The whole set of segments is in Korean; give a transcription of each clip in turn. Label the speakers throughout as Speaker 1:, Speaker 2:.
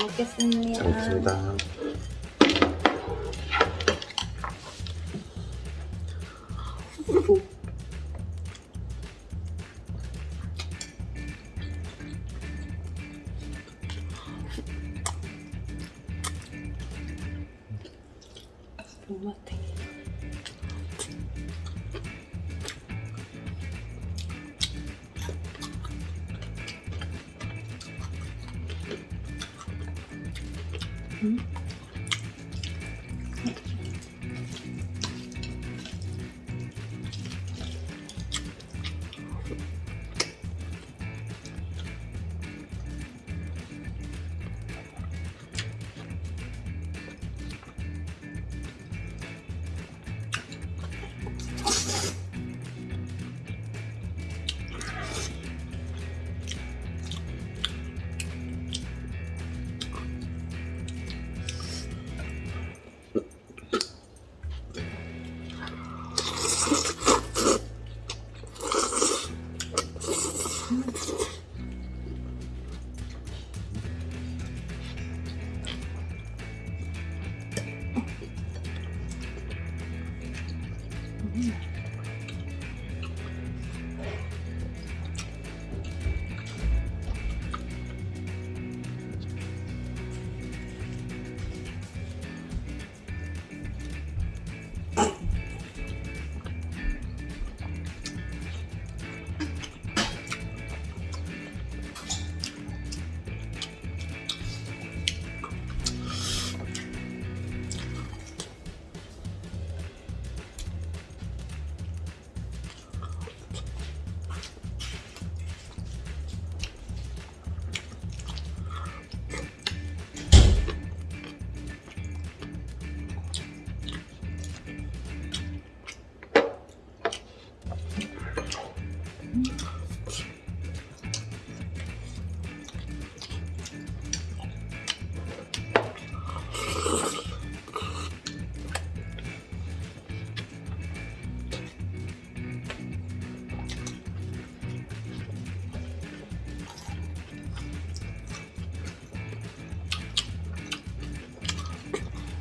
Speaker 1: 먹겠습니다.
Speaker 2: 잘 먹겠습니다.
Speaker 1: 못mat해. 음?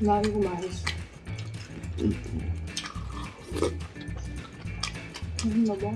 Speaker 1: 나 이거 맛있어. 음, 먹어.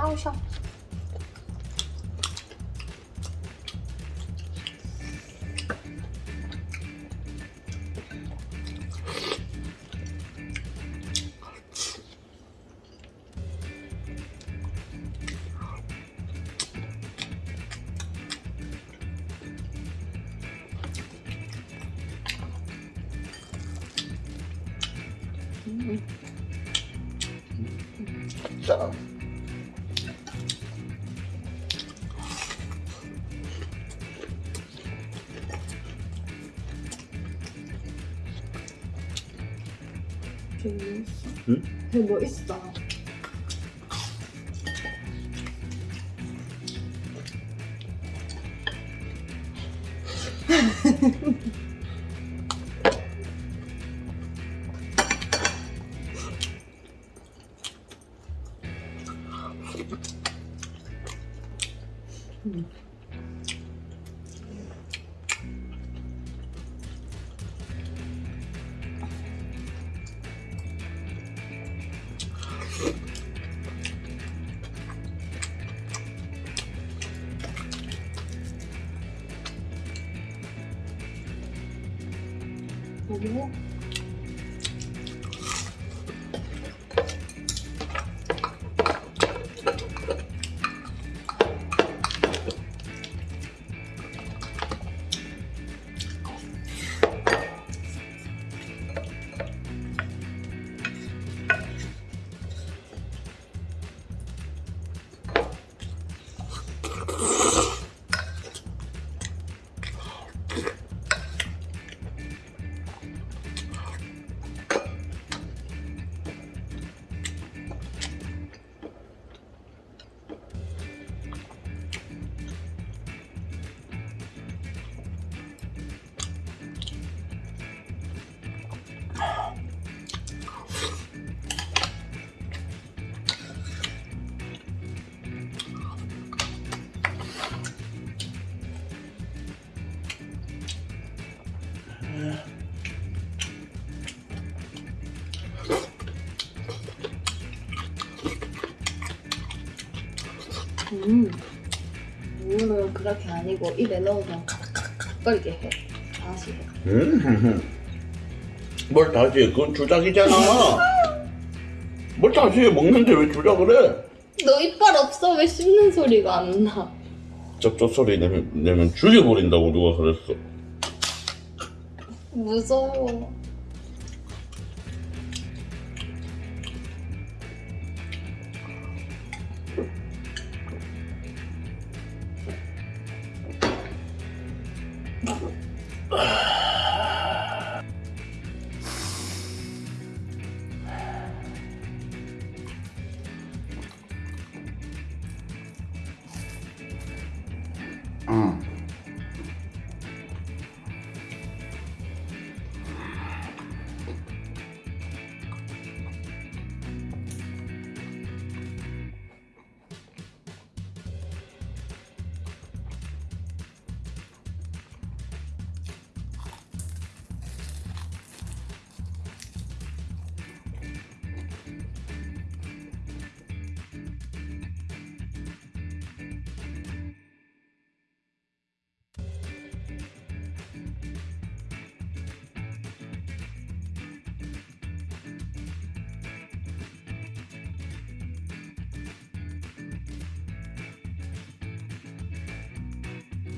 Speaker 1: 아우 샤. 음.
Speaker 2: 자.
Speaker 1: 저기 뭐 있어?
Speaker 2: 응?
Speaker 1: 저기 뭐 있어? 뭐고? 음. 물을 그렇게 아니고 입에 넣으면 카락카락 거리게 해. 다시 해.
Speaker 2: 음. 뭘 다시 해? 그건 주작이잖아. 뭘 다시 해? 먹는데 왜 주작을 해?
Speaker 1: 너 이빨 없어 왜 씹는 소리가 안 나?
Speaker 2: 쩝쩝 소리 내면, 내면 죽여버린다고 누가 그랬어.
Speaker 1: 무서워.
Speaker 2: 응.